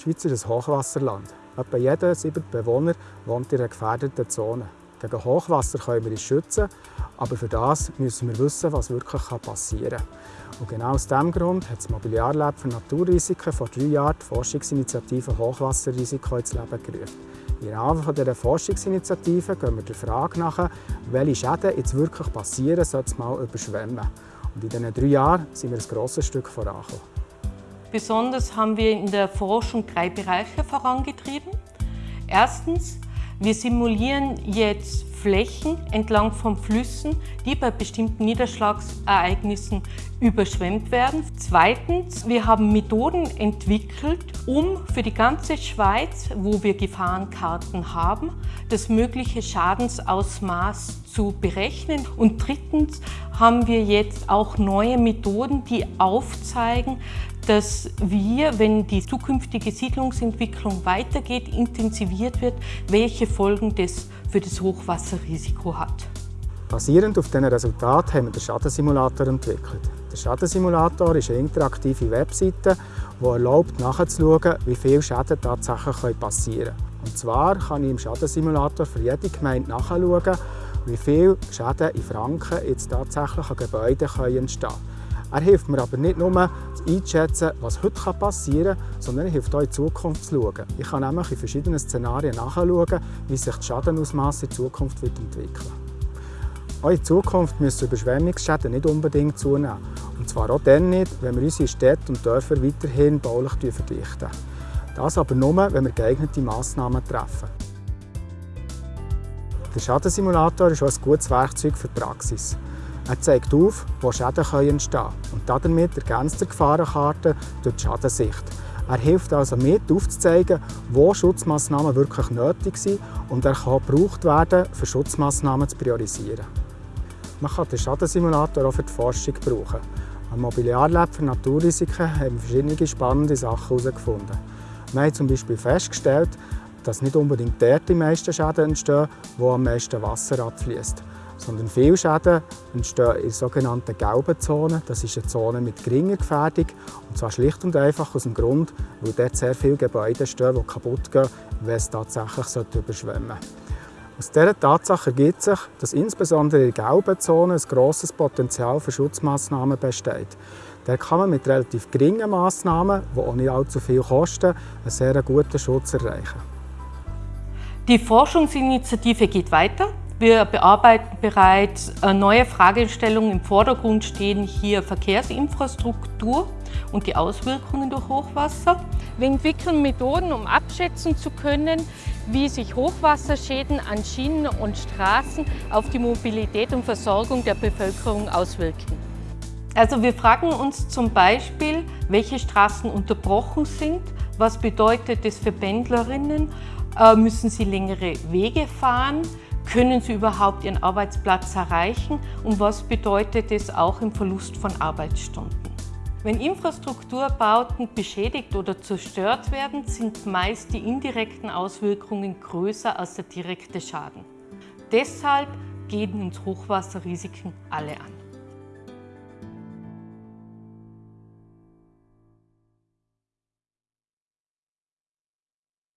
Die Schweiz ist ein Hochwasserland. Etwa jeder siebte Bewohner wohnt in einer gefährdeten Zone. Gegen Hochwasser können wir uns schützen, aber für das müssen wir wissen, was wirklich passieren kann. Und genau aus diesem Grund hat das Mobiliarlab für Naturrisiken vor drei Jahren die Forschungsinitiative Hochwasserrisiko ins Leben gerufen. Im Rahmen dieser Forschungsinitiative gehen wir der Frage nach, welche Schäden jetzt wirklich passieren, sollte es mal überschwemmen. Und in diesen drei Jahren sind wir ein grosses Stück vorangekommen. Besonders haben wir in der Forschung drei Bereiche vorangetrieben. Erstens, wir simulieren jetzt Flächen entlang von Flüssen, die bei bestimmten Niederschlagsereignissen überschwemmt werden. Zweitens, wir haben Methoden entwickelt, um für die ganze Schweiz, wo wir Gefahrenkarten haben, das mögliche Schadensausmaß zu berechnen. Und drittens haben wir jetzt auch neue Methoden, die aufzeigen, dass wir, wenn die zukünftige Siedlungsentwicklung weitergeht, intensiviert wird, welche Folgen das für das Hochwasserrisiko hat. Basierend auf diesen Resultaten haben wir den Schadensimulator entwickelt. Der Schadensimulator ist eine interaktive Webseite, die erlaubt nachzuschauen, wie viele Schäden tatsächlich passieren können. Und zwar kann ich im Schadensimulator für jede Gemeinde nachschauen, wie viele Schäden in Franken jetzt tatsächlich an Gebäuden entstehen können. Er hilft mir aber nicht nur einzuschätzen, was heute passieren kann, sondern er hilft auch in die Zukunft zu schauen. Ich kann nämlich in verschiedenen Szenarien nachschauen, wie sich das Schadenausmaß in Zukunft entwickeln wird. Auch in Zukunft müssen Überschwemmungsschäden nicht unbedingt zunehmen. Und zwar auch dann nicht, wenn wir unsere Städte und Dörfer weiterhin baulich verdichten. Das aber nur, wenn wir geeignete Massnahmen treffen. Der Schadensimulator ist auch ein gutes Werkzeug für die Praxis. Er zeigt auf, wo Schäden entstehen können und damit ergänzt er die Gefahrenkarte durch die Schadensicht. Er hilft also mit, aufzuzeigen, wo Schutzmaßnahmen wirklich nötig sind und er kann gebraucht werden, für Schutzmaßnahmen zu priorisieren. Man kann den Schadensimulator auch für die Forschung brauchen. Am Mobiliarlab für Naturrisiken haben wir verschiedene spannende Sachen herausgefunden. Wir haben zum Beispiel festgestellt, dass nicht unbedingt dort die meisten Schäden entstehen, wo am meisten Wasser abfließt sondern viele Schäden entstehen in sogenannten gelben Zonen. Das ist eine Zone mit geringer Gefährdung und zwar schlicht und einfach aus dem Grund, weil dort sehr viele Gebäude stehen, die kaputt gehen, wenn es tatsächlich überschwemmen sollte. Aus dieser Tatsache ergibt sich, dass insbesondere in gelben Zonen ein grosses Potenzial für Schutzmaßnahmen besteht. Da kann man mit relativ geringen Massnahmen, die auch nicht allzu viel kosten, einen sehr guten Schutz erreichen. Die Forschungsinitiative geht weiter. Wir bearbeiten bereits neue Fragestellungen. Im Vordergrund stehen hier Verkehrsinfrastruktur und die Auswirkungen durch Hochwasser. Wir entwickeln Methoden, um abschätzen zu können, wie sich Hochwasserschäden an Schienen und Straßen auf die Mobilität und Versorgung der Bevölkerung auswirken. Also wir fragen uns zum Beispiel, welche Straßen unterbrochen sind, was bedeutet das für Pendlerinnen, äh, müssen sie längere Wege fahren, können Sie überhaupt Ihren Arbeitsplatz erreichen und was bedeutet es auch im Verlust von Arbeitsstunden? Wenn Infrastrukturbauten beschädigt oder zerstört werden, sind meist die indirekten Auswirkungen größer als der direkte Schaden. Deshalb gehen uns Hochwasserrisiken alle an.